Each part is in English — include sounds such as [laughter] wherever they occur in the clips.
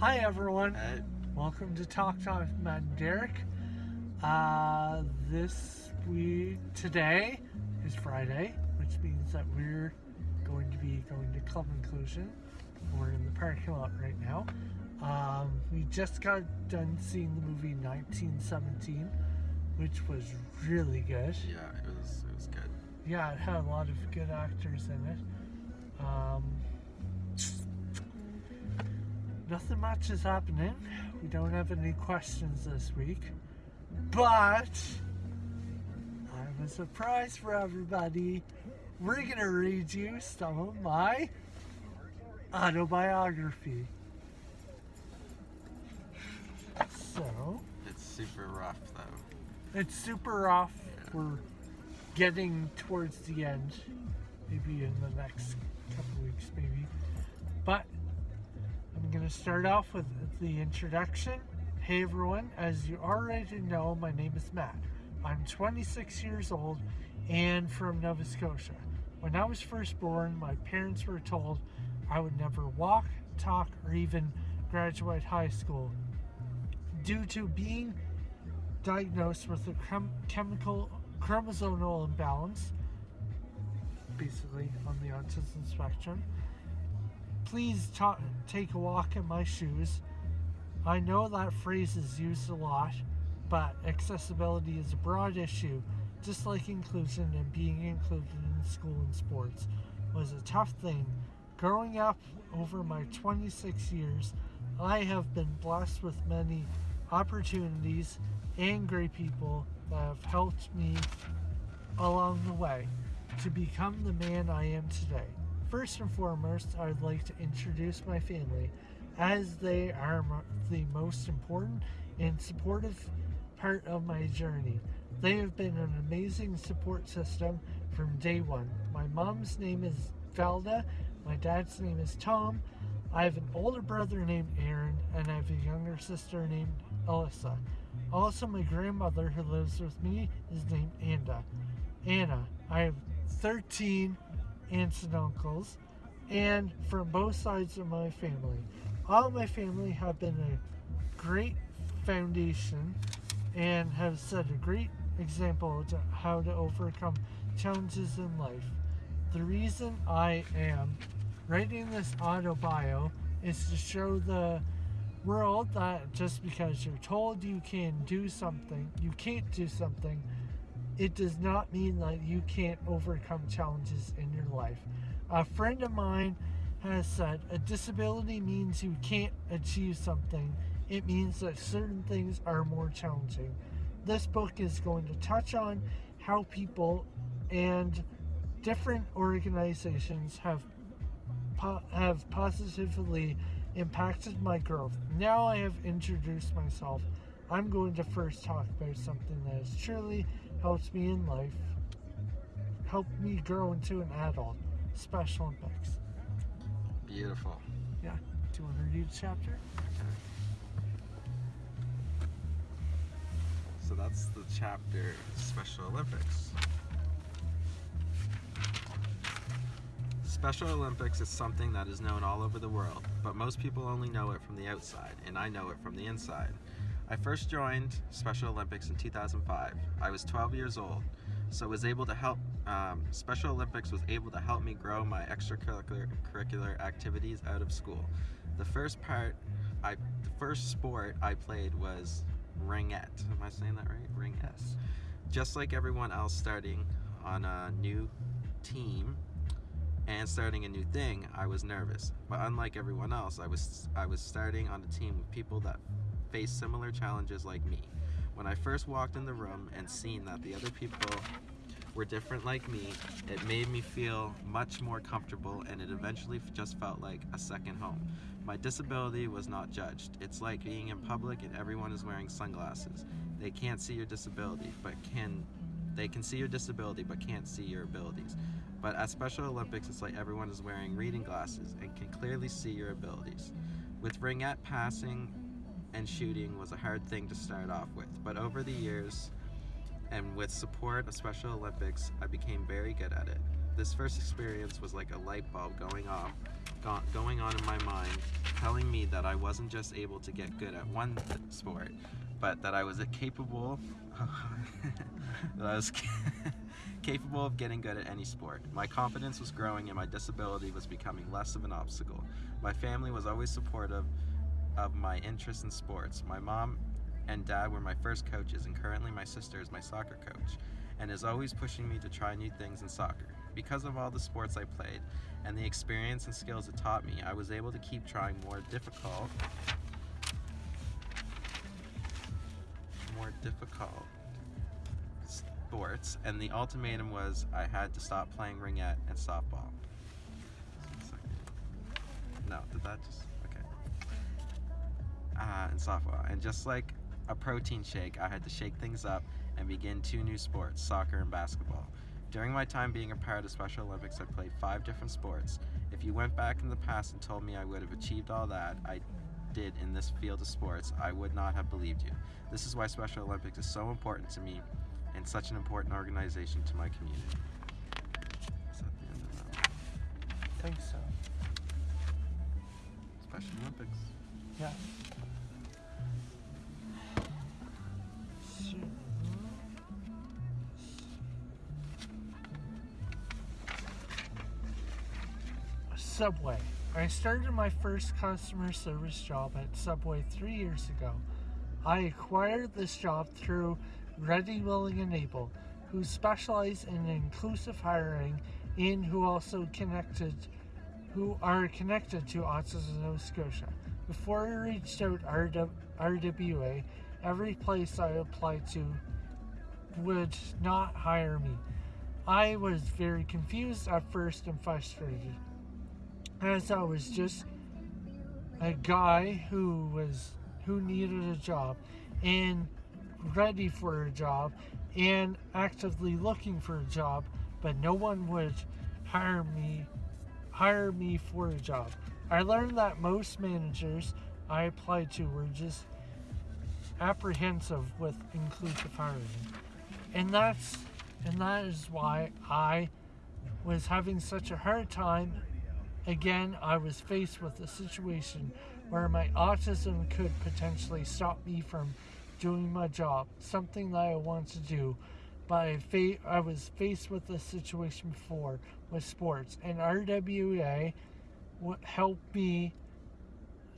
Hi everyone. Welcome to Talk Talk with Matt and Derek. Uh, this week, today is Friday, which means that we're going to be going to Club Inclusion. We're in the parking lot right now. Um, we just got done seeing the movie 1917, which was really good. Yeah, it was it was good. Yeah, it had a lot of good actors in it. Um, nothing much is happening. We don't have any questions this week. But I have a surprise for everybody. We're going to read you some of my autobiography. So, It's super rough though. it's super rough. We're getting towards the end, maybe in the next couple weeks, maybe. But to start off with the introduction. Hey everyone, as you already know, my name is Matt. I'm 26 years old and from Nova Scotia. When I was first born, my parents were told I would never walk, talk, or even graduate high school due to being diagnosed with a chem- chemical chromosomal imbalance, basically on the autism spectrum. Please take a walk in my shoes. I know that phrase is used a lot, but accessibility is a broad issue, just like inclusion and being included in school and sports was a tough thing. Growing up over my 26 years, I have been blessed with many opportunities and great people that have helped me along the way to become the man I am today. First and foremost, I would like to introduce my family as they are the most important and supportive part of my journey. They have been an amazing support system from day one. My mom's name is Valda, my dad's name is Tom. I have an older brother named Aaron, and I have a younger sister named Alyssa. Also, my grandmother who lives with me is named Anna. Anna. I have 13 aunts and uncles, and from both sides of my family. All my family have been a great foundation and have set a great example to how to overcome challenges in life. The reason I am writing this auto bio is to show the world that just because you're told you can do something, you can't do something, it does not mean that you can't overcome challenges in your life. A friend of mine has said a disability means you can't achieve something, it means that certain things are more challenging. This book is going to touch on how people and different organizations have po- have positively impacted my growth. Now I have introduced myself. I'm going to first talk about something that has truly helped me in life, helped me grow into an adult. Special Olympics. Beautiful. Yeah. Do you want to read the chapter? So that's the chapter Special Olympics. Special Olympics is something that is known all over the world, but most people only know it from the outside, and I know it from the inside. I first joined Special Olympics in 2005. I was 12 years old, so was able to help. Um, Special Olympics was able to help me grow my extracurricular activities out of school. The first part, I the first sport I played was ringette. Am I saying that right? Ringette. Just like everyone else starting on a new team and starting a new thing, I was nervous. But unlike everyone else, I was I was starting on a team with people that face similar challenges like me. When I first walked in the room and seen that the other people were different like me, it made me feel much more comfortable and it eventually just felt like a second home. My disability was not judged. It's like being in public and everyone is wearing sunglasses. They can't see your disability, but can they can see your disability but can't see your abilities. But at Special Olympics, it's like everyone is wearing reading glasses and can clearly see your abilities. With ringette passing and shooting was a hard thing to start off with, but over the years and with support of Special Olympics, I became very good at it. This first experience was like a light bulb going off go- going on in my mind, telling me that I wasn't just able to get good at one sport, but that I was capable. [laughs] that I was [laughs] capable of getting good at any sport. My confidence was growing and my disability was becoming less of an obstacle. My family was always supportive of my interest in sports. My mom and dad were my first coaches, and currently my sister is my soccer coach, and is always pushing me to try new things in soccer. Because of all the sports I played and the experience and skills it taught me, I was able to keep trying more difficult, more difficult sports, and the ultimatum was I had to stop playing ringette and softball. No, did that just? Uh, and softball, and just like a protein shake, I had to shake things up and begin two new sports, soccer and basketball. During my time being a part of Special Olympics, I played five different sports. If you went back in the past and told me I would have achieved all that I did in this field of sports, I would not have believed you. This is why Special Olympics is so important to me and such an important organization to my community. Is that the end of that? I think so. Special Olympics. Yeah. Subway. I started my first customer service job at Subway three years ago. I acquired this job through Ready, Willing, and Able, who specialize in inclusive hiring and who also connected who are connected to Autism Nova Scotia. Before I reached out RW, RWA, every place I applied to would not hire me. I was very confused at first and frustrated, as I was just a guy who was who needed a job and ready for a job and actively looking for a job, but no one would hire me hire me for a job. I learned that most managers I applied to were just apprehensive with inclusive hiring. And that's and that is why I was having such a hard time. Again, I was faced with a situation where my autism could potentially stop me from doing my job, something that I want to do. But I, I was faced with this situation before with sports, and RWA helped me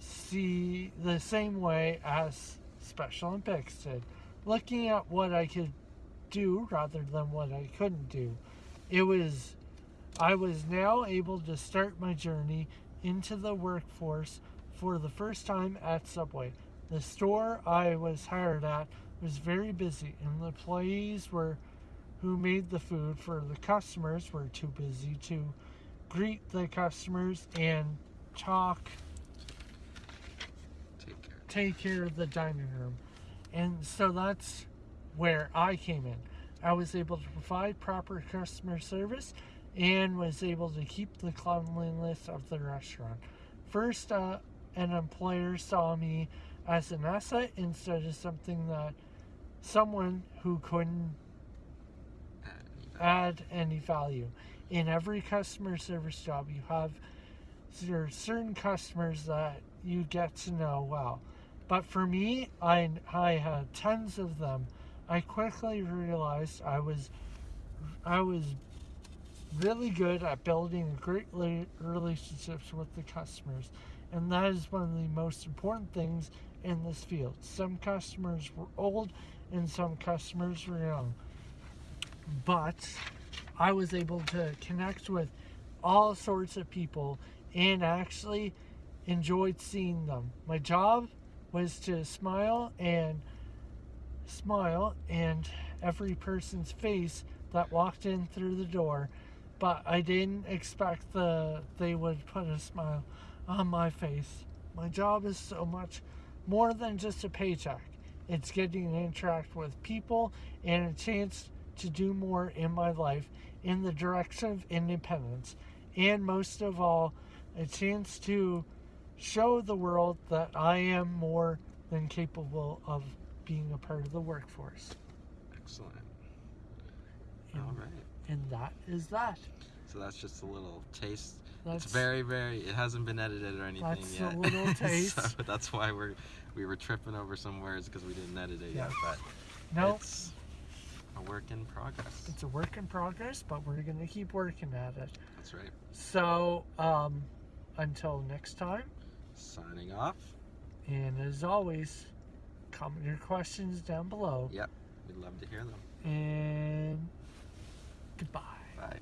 see the same way as Special Olympics did, looking at what I could do rather than what I couldn't do. It was, I was now able to start my journey into the workforce for the first time at Subway. The store I was hired at was very busy, and the employees were who made the food for the customers were too busy to greet the customers and talk Take care. take care of the dining room. And so that's where I came in. I was able to provide proper customer service and was able to keep the cleanliness of the restaurant. First, uh, an employer saw me as an asset instead of something that someone who couldn't add any value. In every customer service job, you have there are certain customers that you get to know well. But for me, I, I had tons of them. I quickly realized I was I was really good at building great relationships with the customers, and that is one of the most important things in this field. Some customers were old, and some customers were young, but I was able to connect with all sorts of people and actually enjoyed seeing them. My job was to smile and smile and every person's face that walked in through the door, but I didn't expect the they would put a smile on my face. My job is so much more than just a paycheck. It's getting to interact with people and a chance to do more in my life in the direction of independence. And most of all, a chance to show the world that I am more than capable of being a part of the workforce. Excellent. And, All right. and that is that. So that's just a little taste That's It's very, very. It hasn't been edited or anything That's a yet. little [laughs] taste. so that's why we're we were tripping over some words because we didn't edit it Yeah. yet. But no. it's a work in progress. It's a work in progress, but we're gonna keep working at it. That's right. So, um, until next time, Signing off. and as always, comment your questions down below. Yep, we'd love to hear them. And goodbye. Bye.